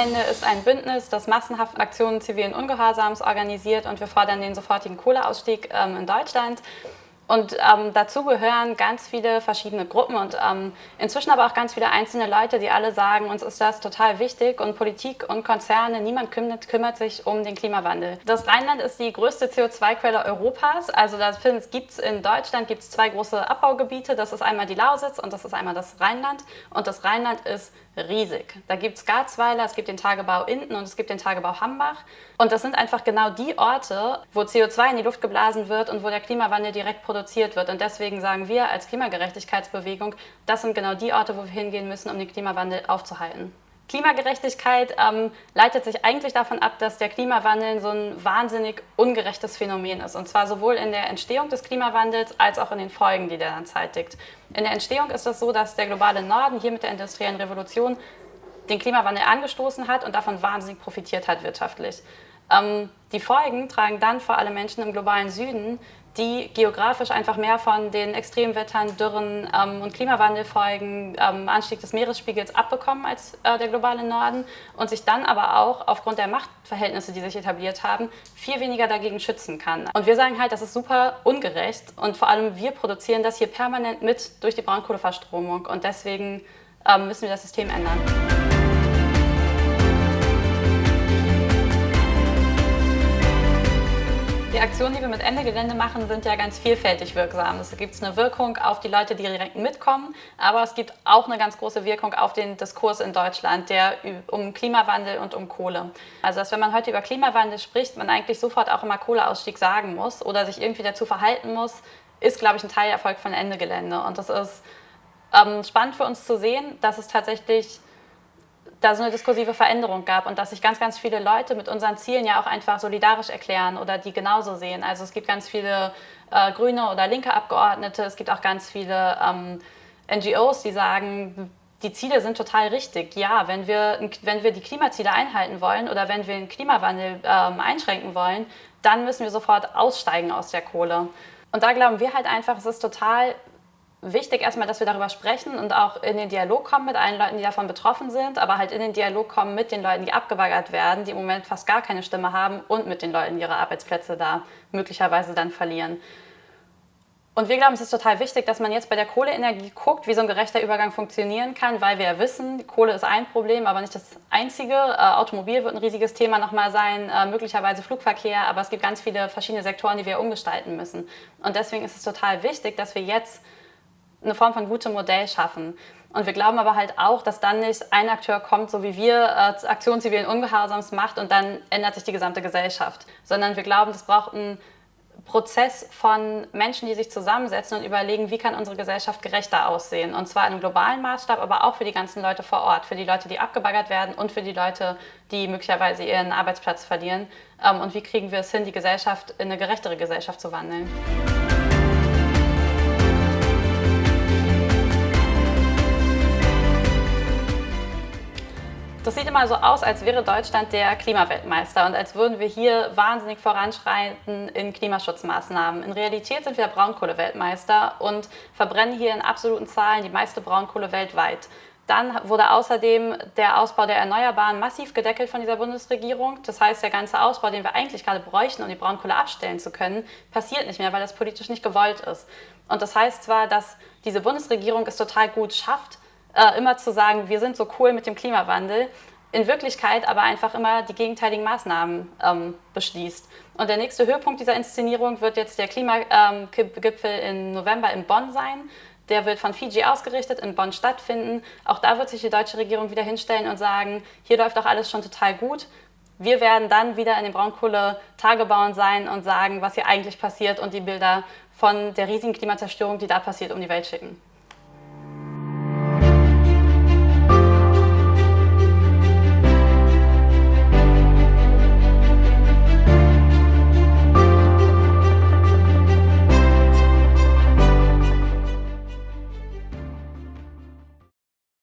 Gelände ist ein Bündnis, das massenhaft Aktionen zivilen Ungehorsams organisiert und wir fordern den sofortigen Kohleausstieg ähm, in Deutschland. Und ähm, dazu gehören ganz viele verschiedene Gruppen und ähm, inzwischen aber auch ganz viele einzelne Leute, die alle sagen, uns ist das total wichtig und Politik und Konzerne, niemand kümmert, kümmert sich um den Klimawandel. Das Rheinland ist die größte CO2-Quelle Europas. Also da gibt es in Deutschland gibt's zwei große Abbaugebiete. Das ist einmal die Lausitz und das ist einmal das Rheinland. Und das Rheinland ist riesig. Da gibt es Garzweiler, es gibt den Tagebau Inden und es gibt den Tagebau Hambach. Und das sind einfach genau die Orte, wo CO2 in die Luft geblasen wird und wo der Klimawandel direkt produziert wird. Und deswegen sagen wir als Klimagerechtigkeitsbewegung, das sind genau die Orte, wo wir hingehen müssen, um den Klimawandel aufzuhalten. Klimagerechtigkeit ähm, leitet sich eigentlich davon ab, dass der Klimawandel so ein wahnsinnig ungerechtes Phänomen ist. Und zwar sowohl in der Entstehung des Klimawandels als auch in den Folgen, die der dann zeitigt. In der Entstehung ist es so, dass der globale Norden hier mit der industriellen Revolution den Klimawandel angestoßen hat und davon wahnsinnig profitiert hat wirtschaftlich. Ähm, die Folgen tragen dann vor allem Menschen im globalen Süden, die geografisch einfach mehr von den Extremwettern, Dürren ähm, und Klimawandelfolgen, ähm, Anstieg des Meeresspiegels abbekommen als äh, der globale Norden und sich dann aber auch aufgrund der Machtverhältnisse, die sich etabliert haben, viel weniger dagegen schützen kann. Und wir sagen halt, das ist super ungerecht und vor allem wir produzieren das hier permanent mit durch die Braunkohleverstromung und deswegen ähm, müssen wir das System ändern. Die Aktionen, die wir mit Ende Gelände machen, sind ja ganz vielfältig wirksam. Es gibt eine Wirkung auf die Leute, die direkt mitkommen, aber es gibt auch eine ganz große Wirkung auf den Diskurs in Deutschland, der um Klimawandel und um Kohle. Also dass wenn man heute über Klimawandel spricht, man eigentlich sofort auch immer Kohleausstieg sagen muss oder sich irgendwie dazu verhalten muss, ist, glaube ich, ein Teilerfolg von Ende Gelände. Und das ist ähm, spannend für uns zu sehen, dass es tatsächlich da so eine diskursive Veränderung gab und dass sich ganz, ganz viele Leute mit unseren Zielen ja auch einfach solidarisch erklären oder die genauso sehen. Also es gibt ganz viele äh, grüne oder linke Abgeordnete, es gibt auch ganz viele ähm, NGOs, die sagen, die Ziele sind total richtig. Ja, wenn wir, wenn wir die Klimaziele einhalten wollen oder wenn wir den Klimawandel ähm, einschränken wollen, dann müssen wir sofort aussteigen aus der Kohle. Und da glauben wir halt einfach, es ist total wichtig erstmal, dass wir darüber sprechen und auch in den Dialog kommen mit allen Leuten, die davon betroffen sind, aber halt in den Dialog kommen mit den Leuten, die abgebaggert werden, die im Moment fast gar keine Stimme haben und mit den Leuten, die ihre Arbeitsplätze da möglicherweise dann verlieren. Und wir glauben, es ist total wichtig, dass man jetzt bei der Kohleenergie guckt, wie so ein gerechter Übergang funktionieren kann, weil wir ja wissen, Kohle ist ein Problem, aber nicht das einzige. Äh, Automobil wird ein riesiges Thema nochmal sein, äh, möglicherweise Flugverkehr, aber es gibt ganz viele verschiedene Sektoren, die wir umgestalten müssen. Und deswegen ist es total wichtig, dass wir jetzt eine Form von gutem Modell schaffen. Und wir glauben aber halt auch, dass dann nicht ein Akteur kommt, so wie wir äh, Aktion zivilen Ungehorsams macht und dann ändert sich die gesamte Gesellschaft. Sondern wir glauben, es braucht einen Prozess von Menschen, die sich zusammensetzen und überlegen, wie kann unsere Gesellschaft gerechter aussehen. Und zwar in einem globalen Maßstab, aber auch für die ganzen Leute vor Ort, für die Leute, die abgebaggert werden und für die Leute, die möglicherweise ihren Arbeitsplatz verlieren. Ähm, und wie kriegen wir es hin, die Gesellschaft in eine gerechtere Gesellschaft zu wandeln. Das sieht immer so aus, als wäre Deutschland der Klimaweltmeister und als würden wir hier wahnsinnig voranschreiten in Klimaschutzmaßnahmen. In Realität sind wir Braunkohleweltmeister und verbrennen hier in absoluten Zahlen die meiste Braunkohle weltweit. Dann wurde außerdem der Ausbau der Erneuerbaren massiv gedeckelt von dieser Bundesregierung. Das heißt, der ganze Ausbau, den wir eigentlich gerade bräuchten, um die Braunkohle abstellen zu können, passiert nicht mehr, weil das politisch nicht gewollt ist. Und das heißt zwar, dass diese Bundesregierung es total gut schafft, äh, immer zu sagen, wir sind so cool mit dem Klimawandel, in Wirklichkeit aber einfach immer die gegenteiligen Maßnahmen ähm, beschließt. Und der nächste Höhepunkt dieser Inszenierung wird jetzt der Klimagipfel im November in Bonn sein. Der wird von Fiji ausgerichtet, in Bonn stattfinden. Auch da wird sich die deutsche Regierung wieder hinstellen und sagen, hier läuft doch alles schon total gut. Wir werden dann wieder in den Braunkohle-Tagebauen sein und sagen, was hier eigentlich passiert und die Bilder von der riesigen Klimazerstörung, die da passiert, um die Welt schicken.